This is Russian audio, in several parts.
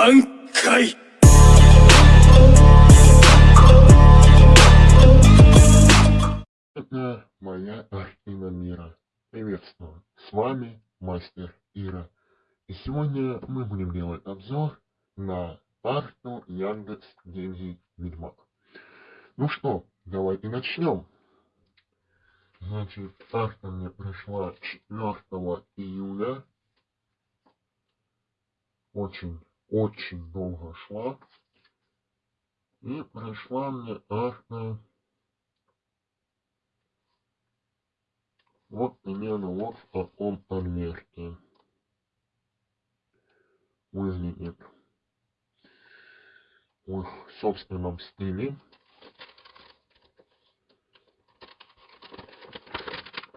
挽回 Это моя картина мира. Приветствую. С вами мастер Ира. И сегодня мы будем делать обзор на карту Яндекс Деньги Ведьмак. Ну что, давайте начнем. Значит, карта мне пришла 4 июля. Очень, очень долго шла. И пришла мне карта Вот примерно вот в таком конверте выглядит в собственном стиле.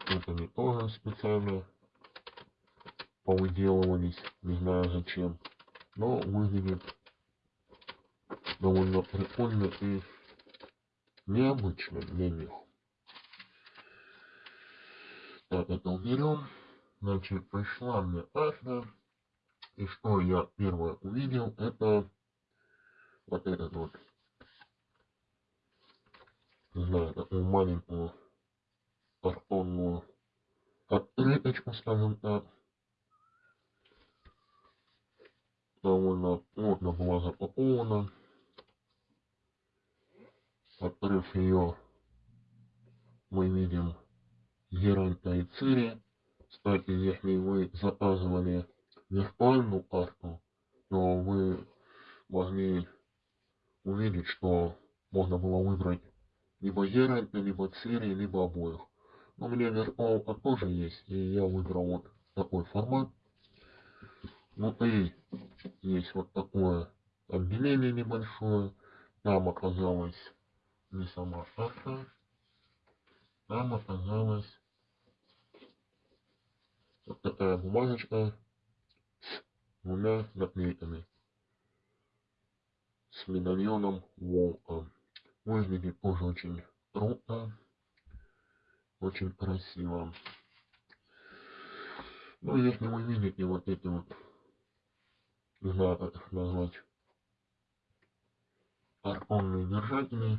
Это не тоже специально повыделывались, не знаю зачем, но выглядит довольно прикольно и необычно для них. Так, это уберем. Значит, пришла мне карта. И что я первое увидел, это вот этот вот. Не знаю, такую маленькую картонную открыточку, скажем так. Довольно плотно была запакована. Открыв ее, мы видим Геранта и Цири. Кстати, если вы заказывали виртуальную карту, то вы могли увидеть, что можно было выбрать либо Геранта, либо Цири, либо обоих. Но у меня виртуалка тоже есть, и я выбрал вот такой формат. Внутри есть вот такое отделение небольшое. Там оказалась не сама карта, там оказалась вот такая бумажечка с двумя наклейками. С медальоном волка. Выглядит тоже очень круто. Очень красиво. Ну, если вы видите вот эти вот, не знаю, как их назвать, картонные держатели,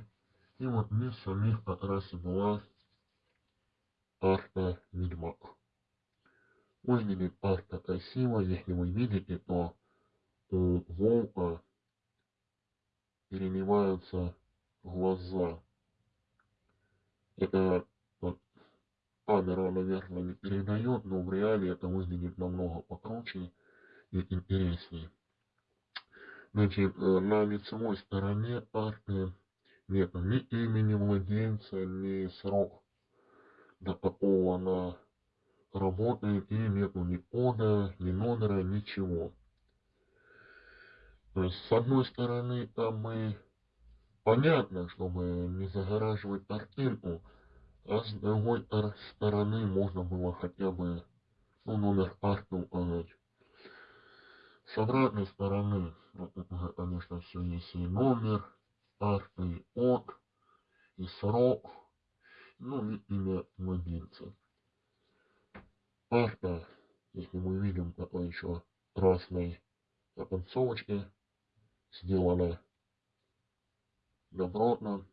и вот вместо самих как раз и была карта Ведьмак. Выглядит паста красиво, если вы видите, то у волка переливаются глаза. Это вот, камера, наверное, не передает, но в реале это выглядит намного покруче и интереснее. Значит, на лицевой стороне карты нет ни имени младенца, ни срок, до какого она работает и нету ни кода, ни номера, ничего. То есть, с одной стороны, там мы понятно, чтобы не загораживать картинку, а с другой стороны можно было хотя бы ну, номер карты указать. С обратной стороны, конечно, все есть и номер карты, и код, и срок, ну и имя владельца. Карта, если мы видим такой еще красной оконцовочки, сделана добротно.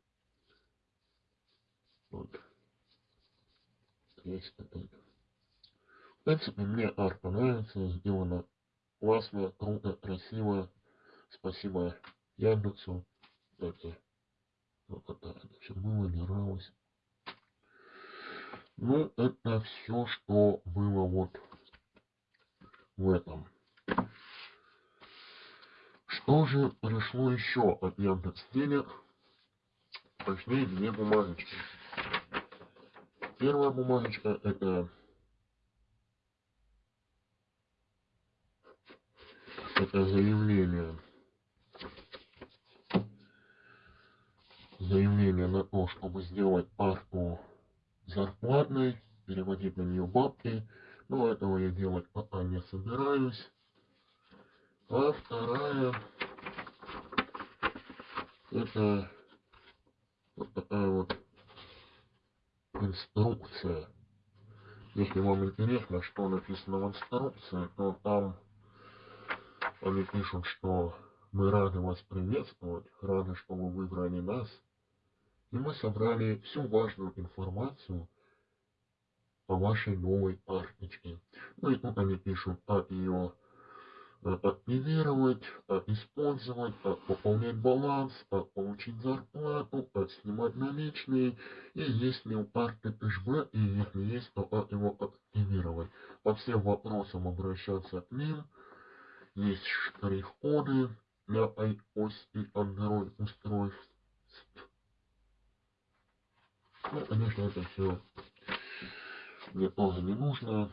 Вот. Есть такой. В принципе, мне арта нравится, сделана классно, круто, красиво. Спасибо Яндексу. Это вот это все было, нравилось. Ну, это все, что было вот в этом. Что же пришло еще от Яндекс Денег? Точнее, две бумажечки. Первая бумажечка это это заявление заявление на то, чтобы сделать парту зарплатной, переводить на нее бабки, но этого я делать пока не собираюсь. А вторая это вот такая вот инструкция. Если вам интересно, что написано в инструкции, то там Они пишут, что мы рады вас приветствовать, рады, что вы выбрали нас. И мы собрали всю важную информацию о вашей новой карточке. Ну и тут они пишут, как ее активировать, как использовать, как пополнять баланс, как получить зарплату, как снимать наличные, и есть ли у карты кэшбэк, и если есть, то как его активировать. По всем вопросам обращаться к ним. Есть штрих-коды для iOS и Android устройств. Ну, конечно, это все мне тоже не нужно.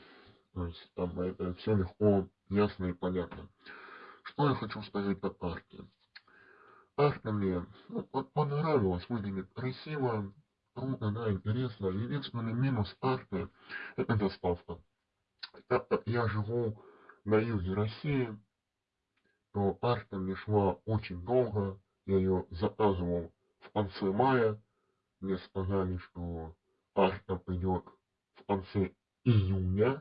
То есть там это все легко, ясно и понятно. Что я хочу сказать по карте. Карта мне ну, понравилась, выглядит красиво, круто, да, интересно. Единственный минус карты – это доставка. Я живу на юге России, то карта мне шла очень долго. Я ее заказывал в конце мая. Мне сказали, что карта придет в конце июня.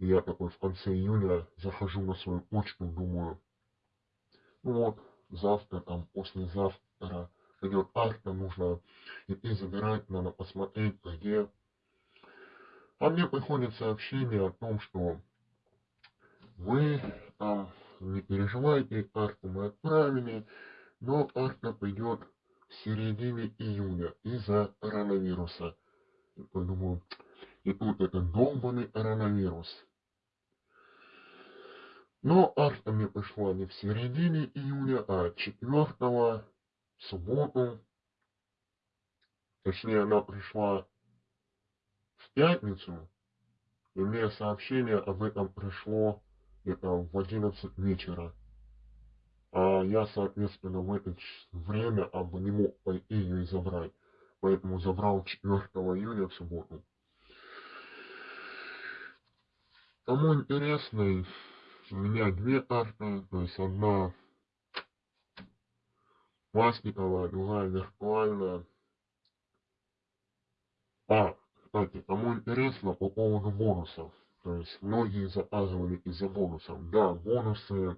И я такой в конце июня захожу на свою почту, думаю, ну вот, завтра, там, послезавтра придет карта, нужно идти забирать, надо посмотреть, где. А мне приходит сообщение о том, что вы там не переживайте, карту мы отправили, но карта придет в середине июня из-за коронавируса. Я подумал, и тут этот долбанный коронавирус. Но арта мне пришла не в середине июня, а 4 в субботу. Точнее, она пришла в пятницу, и мне сообщение об этом пришло где-то в 11 вечера. А я, соответственно, в это время об не мог пойти ее и забрать. Поэтому забрал 4 июня в субботу. Кому интересно, у меня две карты, то есть одна пластиковая, другая виртуальная. А, кстати, кому интересно по поводу бонусов. То есть многие заказывали из-за бонусов. Да, бонусы,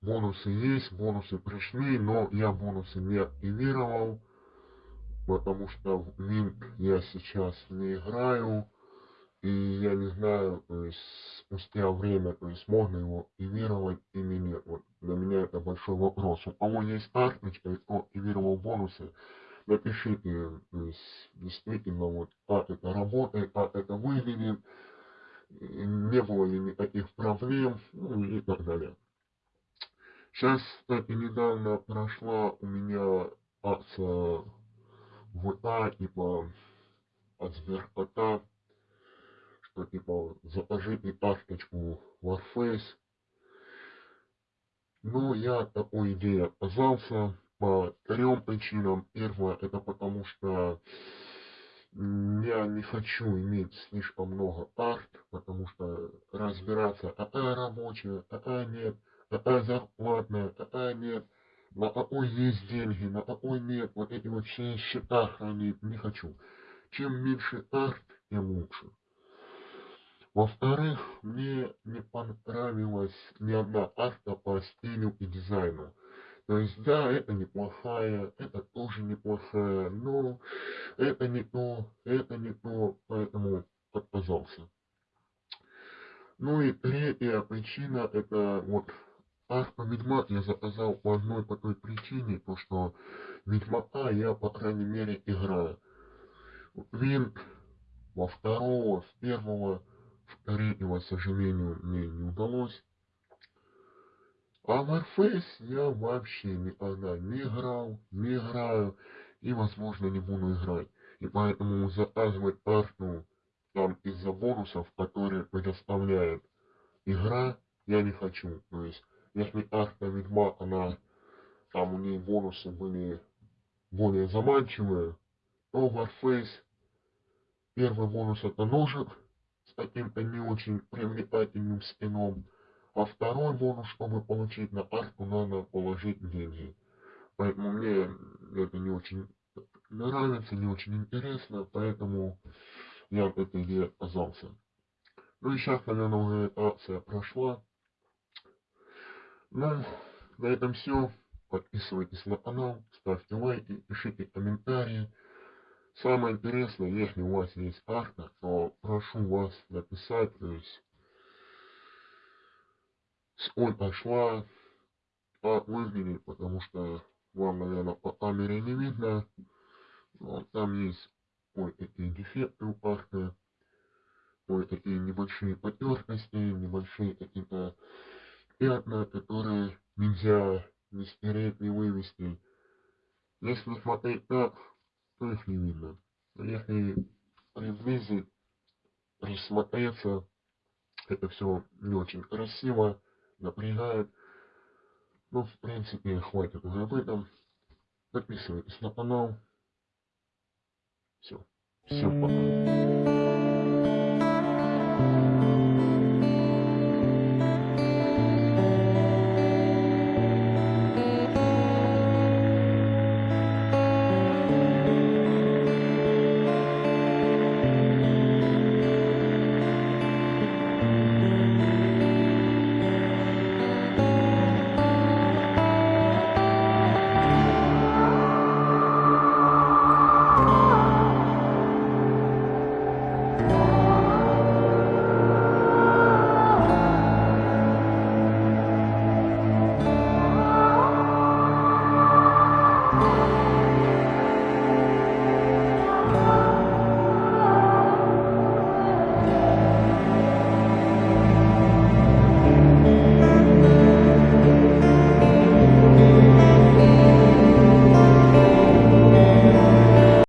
бонусы есть, бонусы пришли, но я бонусы не активировал, потому что в Mint я сейчас не играю. И я не знаю, то есть спустя время, то есть можно его активировать или нет. Вот для меня это большой вопрос. У кого есть карточка и кто активировал бонусы, напишите, то есть действительно вот как это работает, как это выглядит, не было ли никаких проблем, ну и так далее. Сейчас, кстати, недавно прошла у меня акция ВК, типа от Сберкота, что типа закажите карточку Warface. Но я от такой идеи отказался по трем причинам. Первое, это потому что я не хочу иметь слишком много карт, потому что разбираться, какая рабочая, какая нет, какая зарплатная, какая нет, на какой есть деньги, на какой нет, вот эти вот все счета хранить не хочу. Чем меньше карт, тем лучше. Во-вторых, мне не понравилась ни одна арта по стилю и дизайну. То есть, да, это неплохая, это тоже неплохая, но это не то, это не то, поэтому отказался. Ну и третья причина, это вот арта Ведьмак я заказал по одной по той причине, то что Ведьмака я, по крайней мере, играю. Винт во второго, в первого Третьего, к сожалению, мне не удалось. А Warface я вообще никогда не играл, не играю и, возможно, не буду играть. И поэтому заказывать карту там из-за бонусов, которые предоставляет игра, я не хочу. То есть, если карта Ведьмак, она, там у нее бонусы были более заманчивые, то Warface первый бонус это ножик, каким-то не очень привлекательным скином. А второй бонус, чтобы получить на карту, надо положить деньги. Поэтому мне это не очень нравится, не очень интересно, поэтому я от этой идеи отказался. Ну и сейчас, наверное, уже эта акция прошла. Ну, на этом все. Подписывайтесь на канал, ставьте лайки, пишите комментарии. Самое интересное, если у вас есть карта, то прошу вас написать, то есть сколько шла, как выглядит, потому что вам, наверное, по камере не видно. Но там есть кое-какие дефекты у карты, кое-какие небольшие потертости, небольшие какие-то пятна, которые нельзя не стереть, не вывести. Если смотреть так, то их не видно. Но если приблизить, присмотреться, это все не очень красиво, напрягает. Ну, в принципе, хватит уже об этом. Подписывайтесь на канал. Все. Всем пока.